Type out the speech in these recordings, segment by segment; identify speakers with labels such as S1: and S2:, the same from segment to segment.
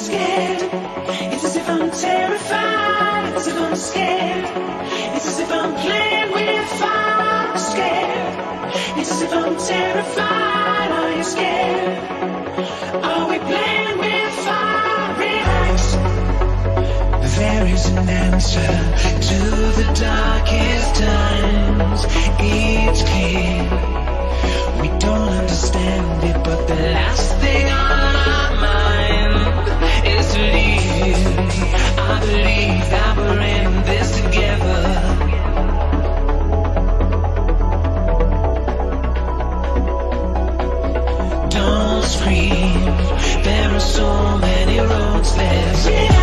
S1: scared. It's as if I'm terrified. It's as if I'm scared. It's as if I'm playing with fire. I'm scared. It's as if I'm terrified. Are you scared? Are we playing with fire? Relax. There is an answer to the darkest times. It's clear. We don't understand it, but the last thing on our There are so many roads left. Relax.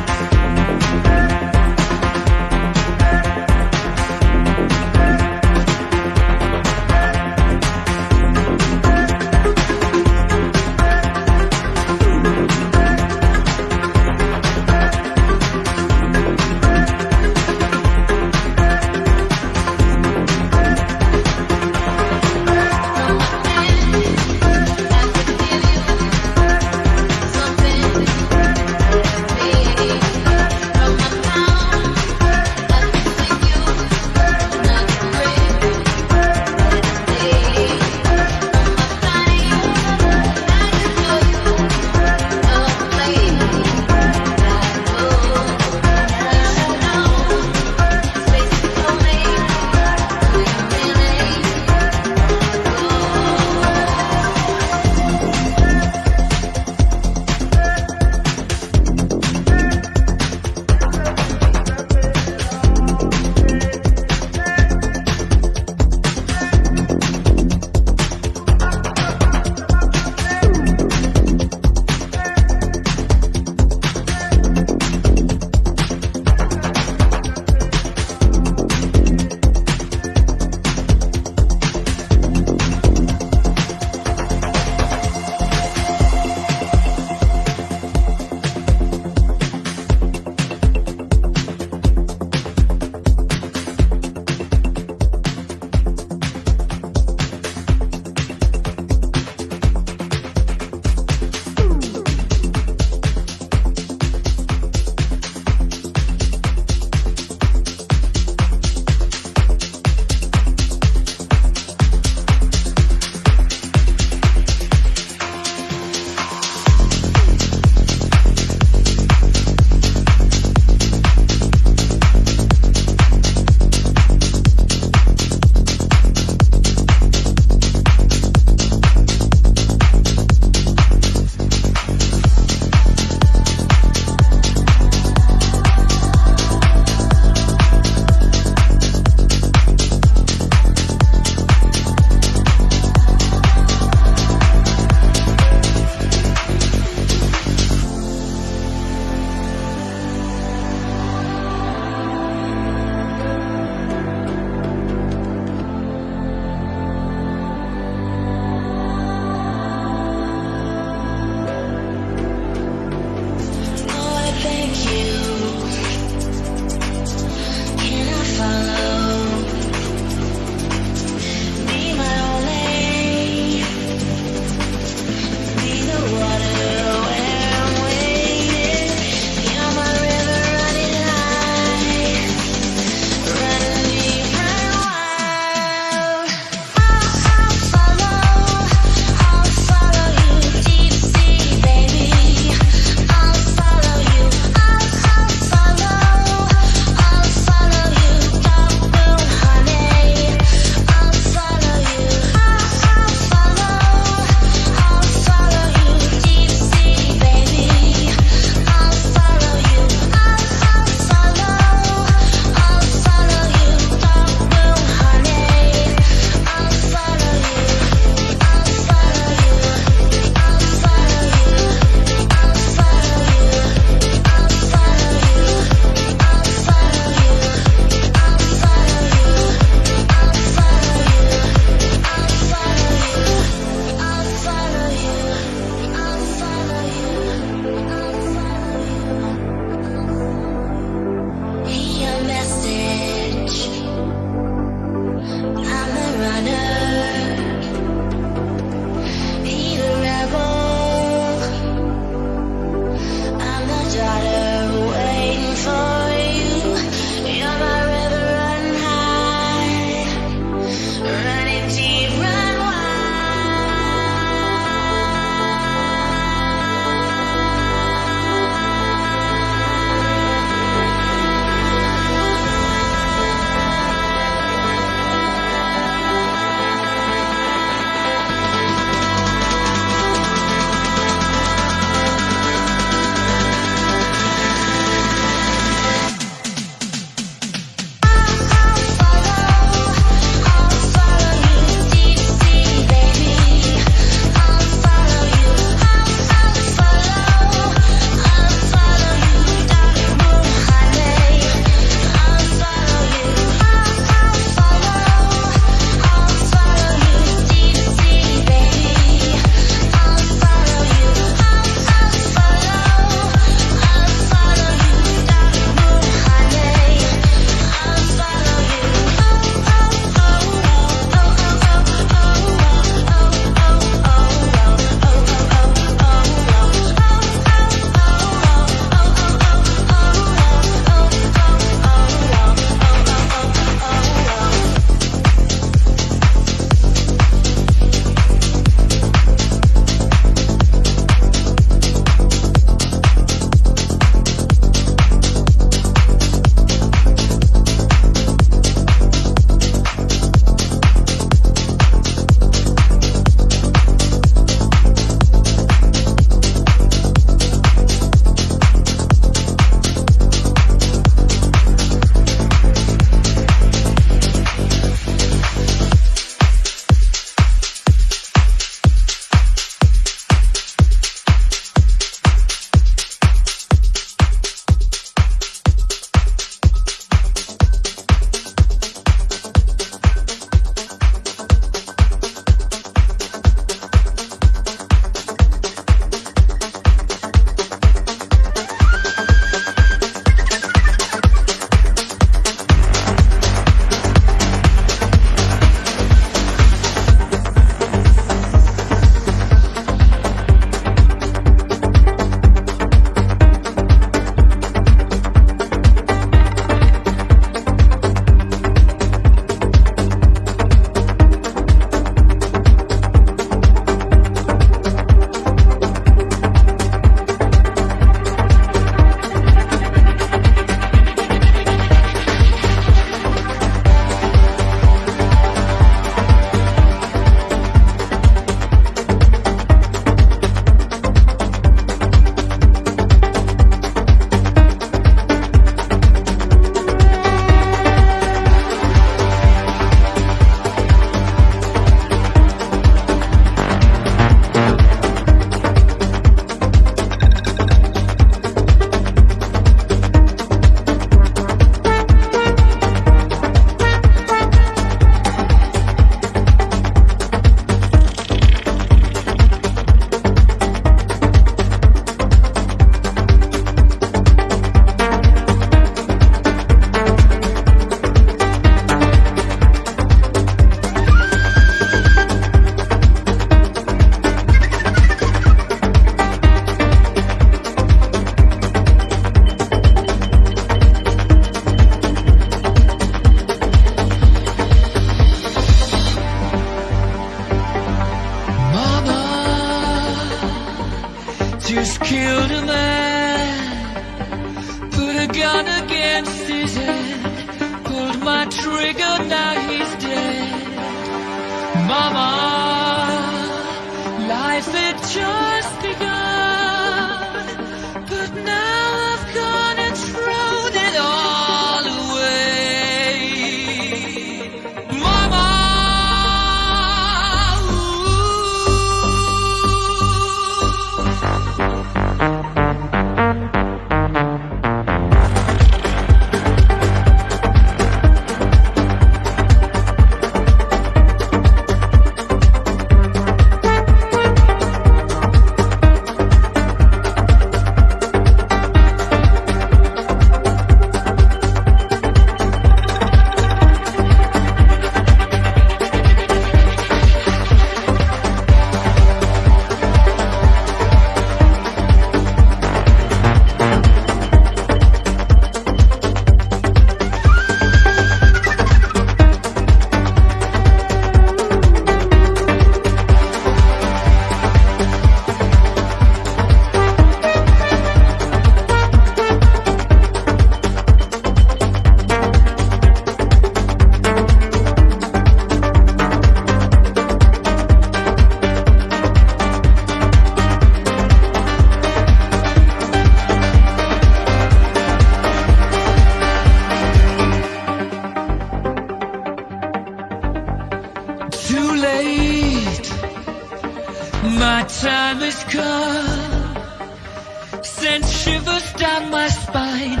S2: Sent shivers down my spine,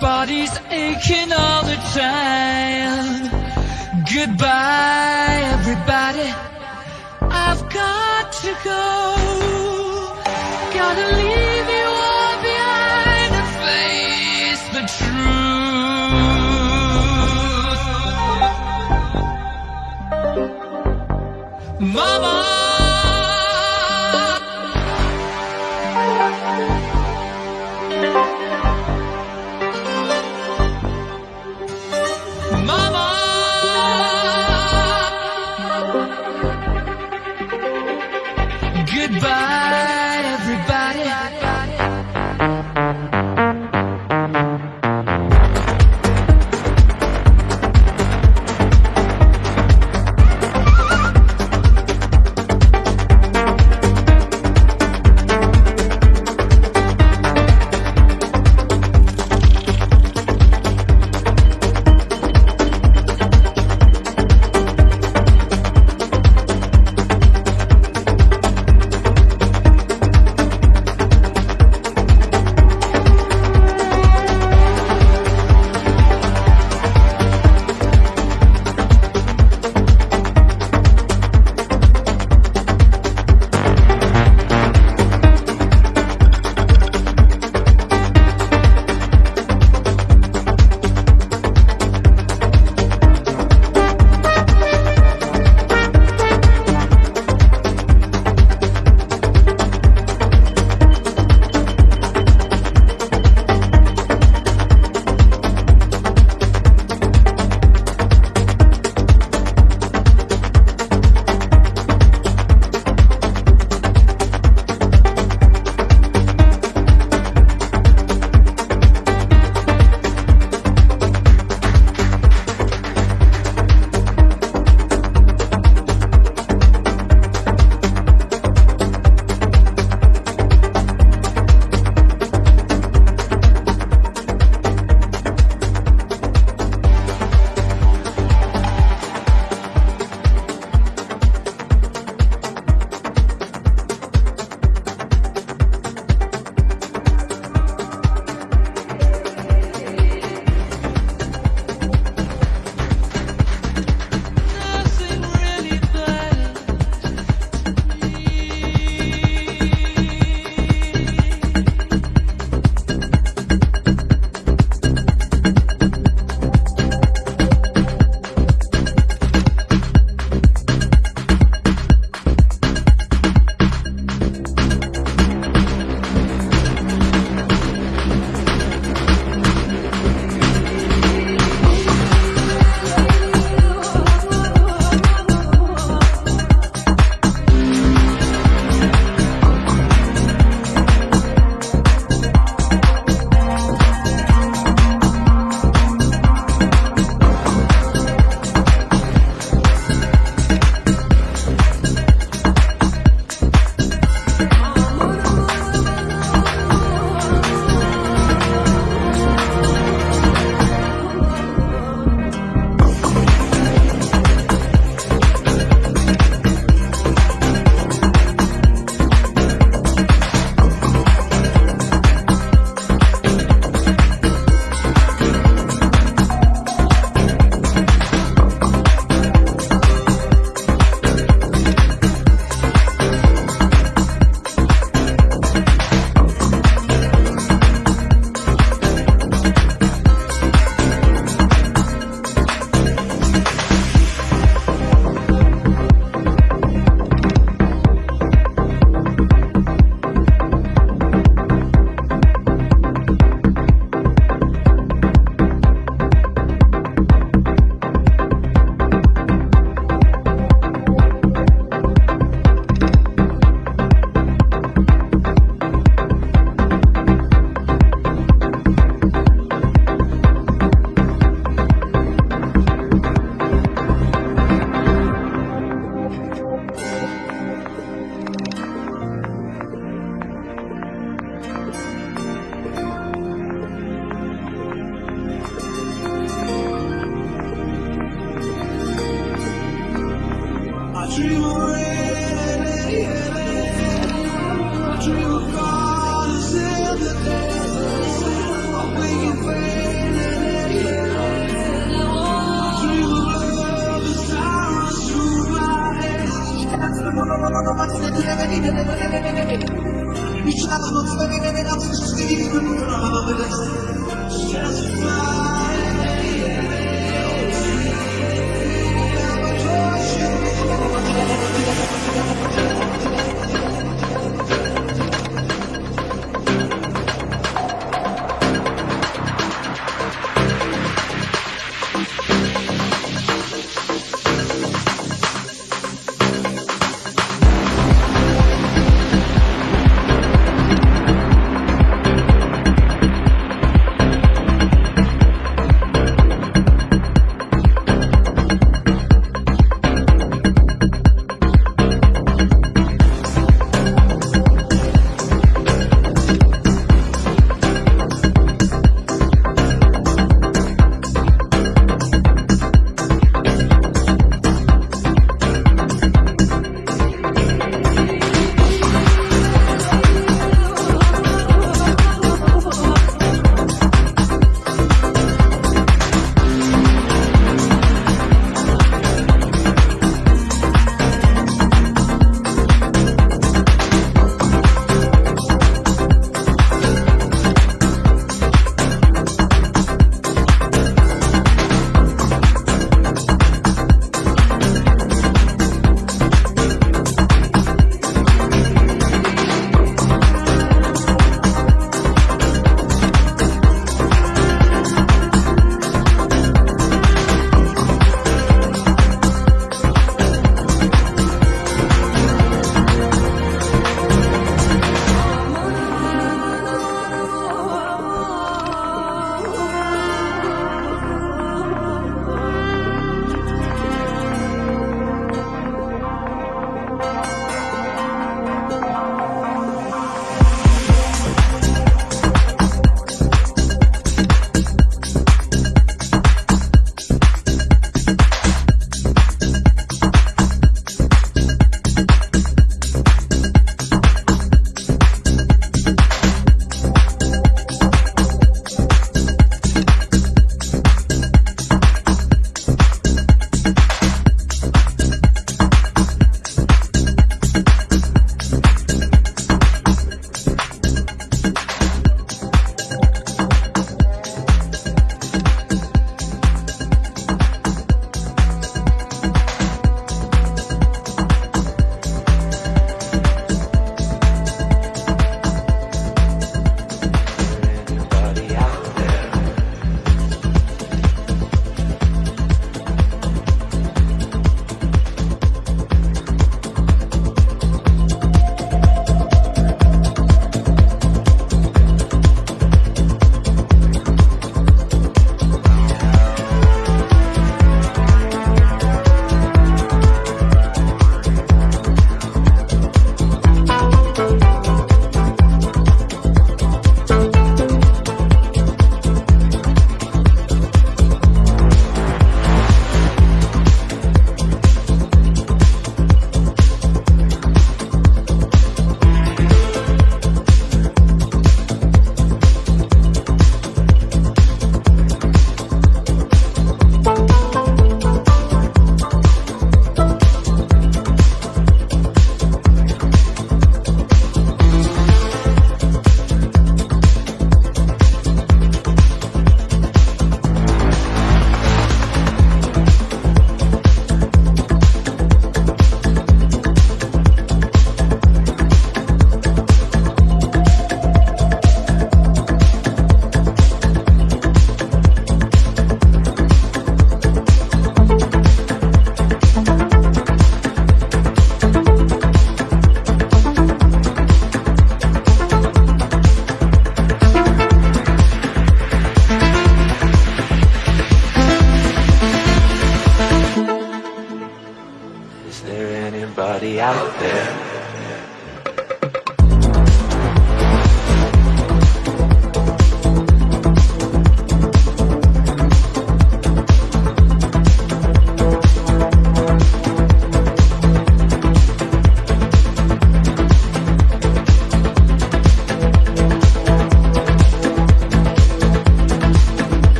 S2: body's aching all the time. Goodbye, everybody. I've got to go. Gotta leave you all behind and face the truth. Mama.